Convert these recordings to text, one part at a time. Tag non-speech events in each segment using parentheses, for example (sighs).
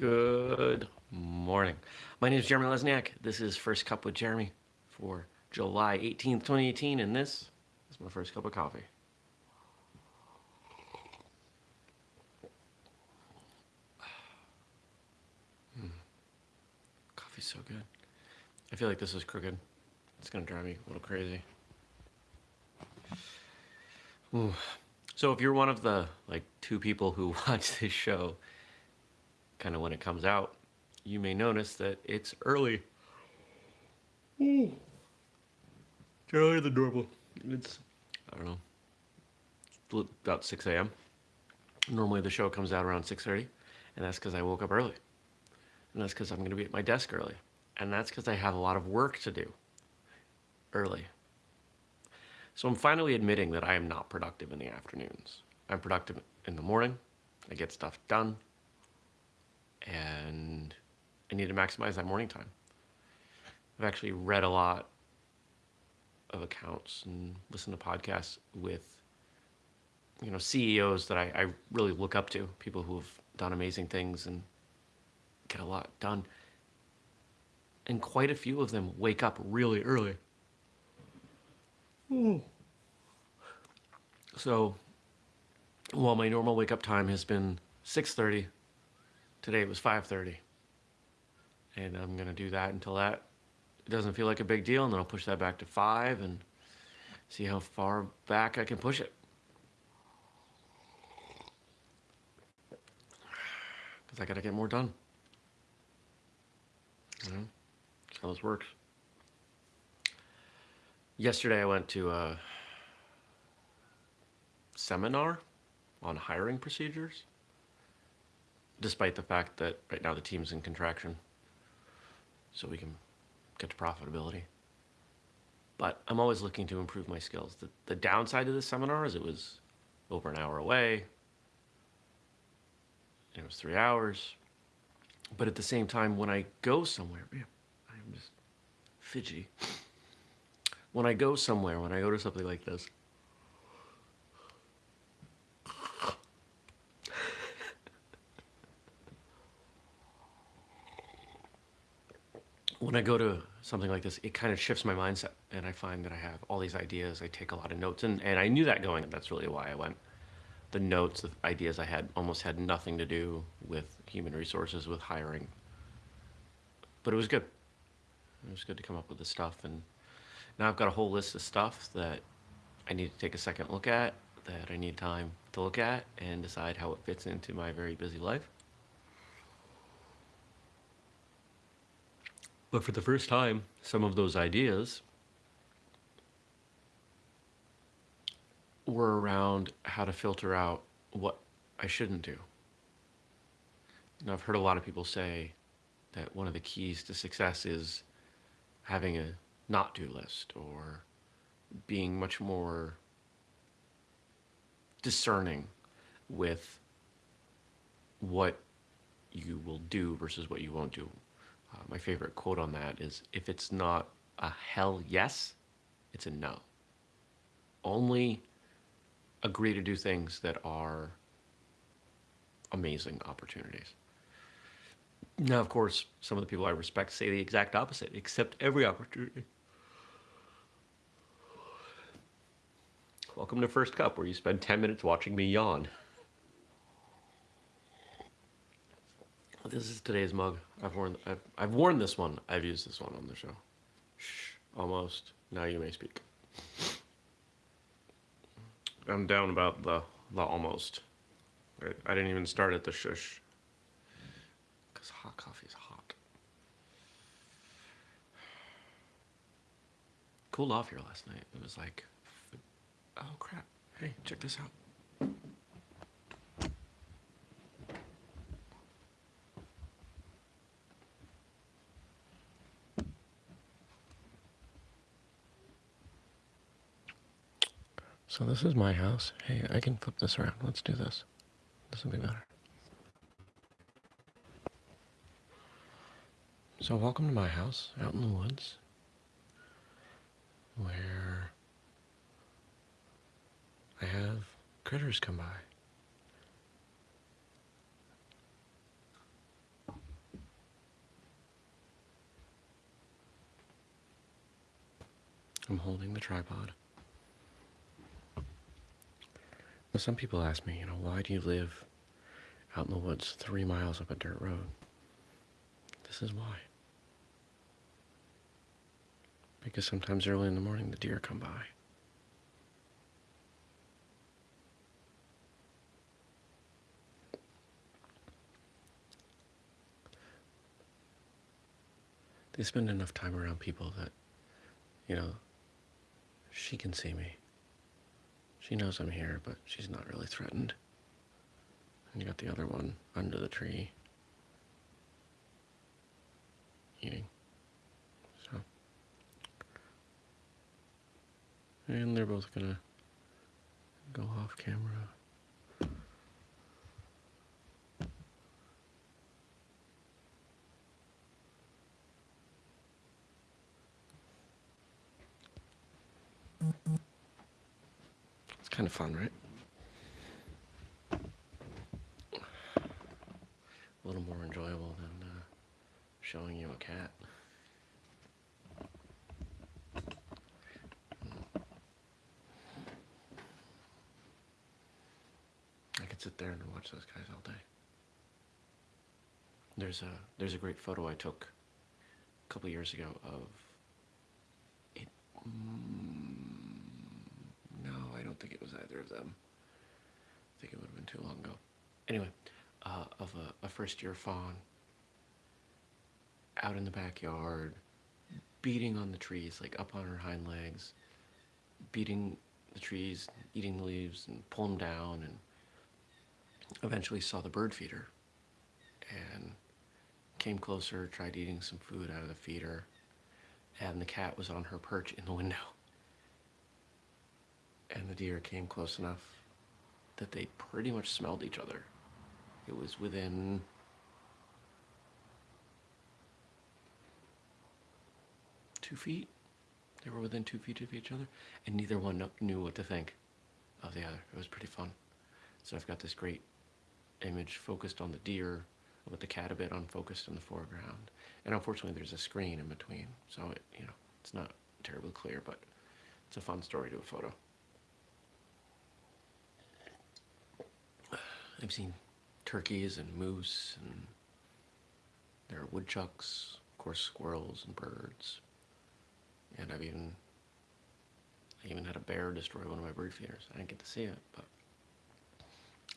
Good morning. My name is Jeremy Lesniak. This is First Cup with Jeremy for July 18th, 2018, and this is my first cup of coffee. Mm. (sighs) Coffee's so good. I feel like this is crooked. It's gonna drive me a little crazy. Ooh. So if you're one of the like two people who (laughs) watch this show kind of when it comes out, you may notice that it's early. Ooh. It's earlier than normal. It's, I don't know, about 6 a.m. Normally the show comes out around 6.30, and that's because I woke up early. And that's because I'm going to be at my desk early. And that's because I have a lot of work to do early. So I'm finally admitting that I am not productive in the afternoons. I'm productive in the morning. I get stuff done and I need to maximize that morning time. I've actually read a lot of accounts and listened to podcasts with you know CEOs that I, I really look up to, people who have done amazing things and get a lot done. And quite a few of them wake up really early. Ooh. So while my normal wake up time has been 6.30 Today it was 5.30. And I'm gonna do that until that doesn't feel like a big deal, and then I'll push that back to five and see how far back I can push it. Because I gotta get more done. You know, that's how this works. Yesterday I went to a seminar on hiring procedures despite the fact that right now the team's in contraction. So we can get to profitability. But I'm always looking to improve my skills. The, the downside of this seminar is it was over an hour away. It was three hours. But at the same time, when I go somewhere, man, I'm just fidgety. When I go somewhere, when I go to something like this, when I go to something like this, it kind of shifts my mindset and I find that I have all these ideas. I take a lot of notes and, and I knew that going, that's really why I went. The notes, the ideas I had almost had nothing to do with human resources, with hiring. But it was good. It was good to come up with the stuff. And now I've got a whole list of stuff that I need to take a second look at, that I need time to look at and decide how it fits into my very busy life. But for the first time, some of those ideas were around how to filter out what I shouldn't do. Now, I've heard a lot of people say that one of the keys to success is having a not do list or being much more discerning with what you will do versus what you won't do. Uh, my favorite quote on that is if it's not a hell yes, it's a no. Only agree to do things that are amazing opportunities. Now, of course, some of the people I respect say the exact opposite, accept every opportunity. Welcome to First Cup, where you spend 10 minutes watching me yawn. This is today's mug. I've worn I've, I've worn this one. I've used this one on the show. Shh, almost. Now you may speak. I'm down about the the almost. I, I didn't even start at the shush. Cause hot coffee is hot. Cooled off here last night. It was like, oh crap. Hey, check this out. So this is my house. Hey, I can flip this around. Let's do this. This will be better. So welcome to my house out in the woods where I have critters come by. I'm holding the tripod. Some people ask me, you know, why do you live out in the woods three miles up a dirt road? This is why. Because sometimes early in the morning the deer come by. They spend enough time around people that, you know, she can see me. She knows I'm here, but she's not really threatened. And you got the other one under the tree eating. So. And they're both gonna go off camera. It's kind of fun, right? A little more enjoyable than uh, showing you a cat. I could sit there and watch those guys all day. There's a there's a great photo I took a couple years ago of it. Mm, think it was either of them. I think it would have been too long ago. Anyway, uh, of a, a first year fawn out in the backyard, beating on the trees, like up on her hind legs, beating the trees, eating the leaves, and pull them down, and eventually saw the bird feeder and came closer, tried eating some food out of the feeder, and the cat was on her perch in the window. And the deer came close enough that they pretty much smelled each other. It was within two feet. They were within two feet of each other, and neither one knew what to think of the other. It was pretty fun. So I've got this great image focused on the deer, with the cat a bit unfocused in the foreground. And unfortunately, there's a screen in between, so it, you know it's not terribly clear, but it's a fun story to a photo. I've seen turkeys and moose, and there are woodchucks, of course, squirrels and birds. And I've even, I even had a bear destroy one of my bird feeders. I didn't get to see it, but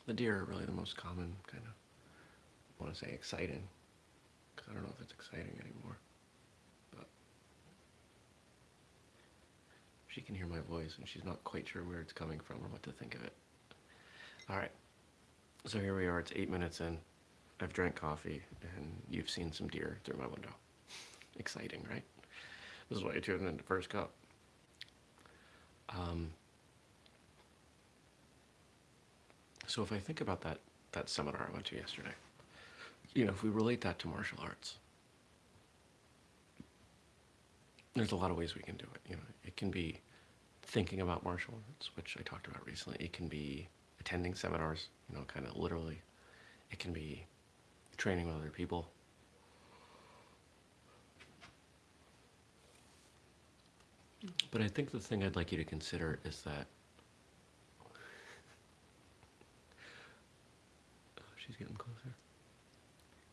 the deer are really the most common kind of, I want to say exciting, because I don't know if it's exciting anymore. But she can hear my voice, and she's not quite sure where it's coming from or what to think of it. All right. So here we are, it's eight minutes in. I've drank coffee and you've seen some deer through my window. Exciting, right? This is why I tuned in the first cup. Um, so if I think about that, that seminar I went to yesterday, you know, if we relate that to martial arts, there's a lot of ways we can do it. You know, it can be thinking about martial arts, which I talked about recently. It can be attending seminars, you know, kind of literally. It can be training with other people. But I think the thing I'd like you to consider is that oh, she's getting closer.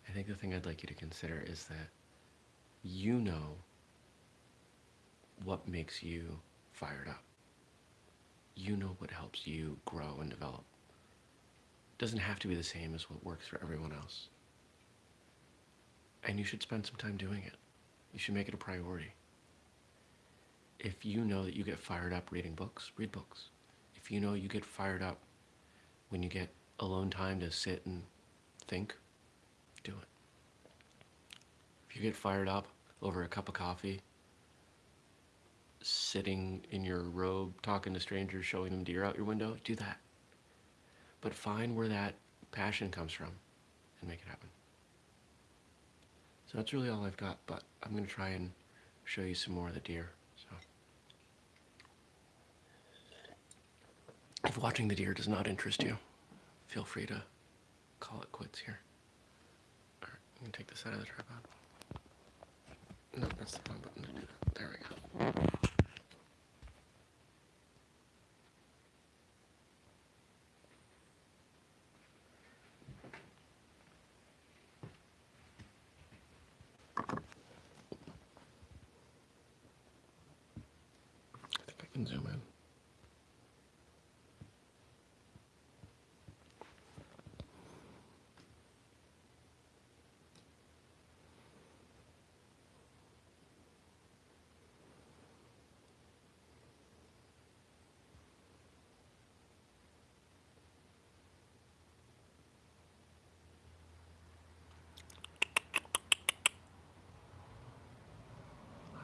I think the thing I'd like you to consider is that you know what makes you fired up. You know what helps you grow and develop. It doesn't have to be the same as what works for everyone else. And you should spend some time doing it. You should make it a priority. If you know that you get fired up reading books, read books. If you know you get fired up when you get alone time to sit and think, do it. If you get fired up over a cup of coffee, sitting in your robe, talking to strangers, showing them deer out your window, do that. But find where that passion comes from and make it happen. So that's really all I've got, but I'm going to try and show you some more of the deer. So, if watching the deer does not interest you, feel free to call it quits here. All right, I'm to take this out of the tripod. No, that's the wrong button to do that. There we go.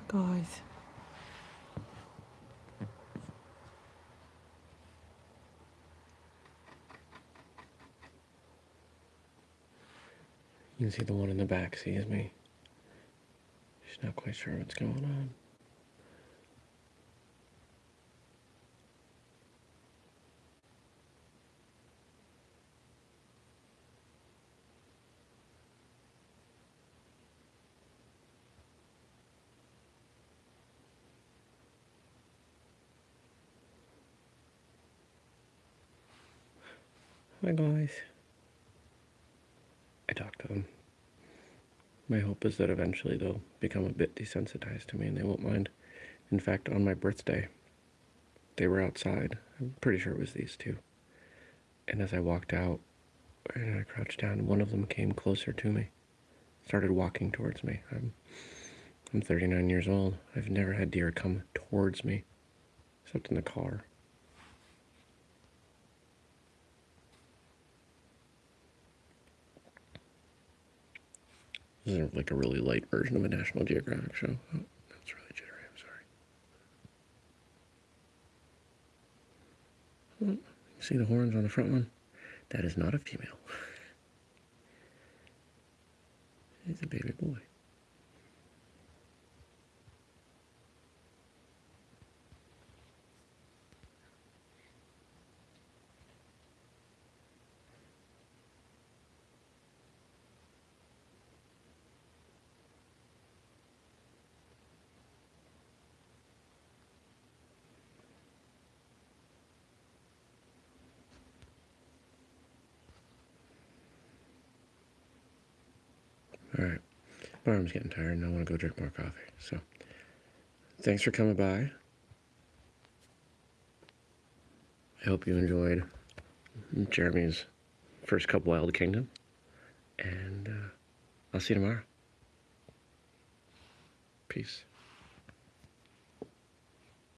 Guys. You can see the one in the back sees me. She's not quite sure what's going on. Hi guys. I talked to them. My hope is that eventually they'll become a bit desensitized to me and they won't mind. In fact, on my birthday, they were outside. I'm pretty sure it was these two. And as I walked out and I crouched down, one of them came closer to me, started walking towards me. I'm, I'm 39 years old. I've never had deer come towards me, except in the car. This is like a really light version of a National Geographic show. Oh, that's really jittery. I'm sorry. Oh, see the horns on the front one? That is not a female. (laughs) It's a baby boy. All right. My arm's getting tired and I want to go drink more coffee. So, thanks for coming by. I hope you enjoyed Jeremy's first Cup Wild Kingdom. And uh, I'll see you tomorrow. Peace.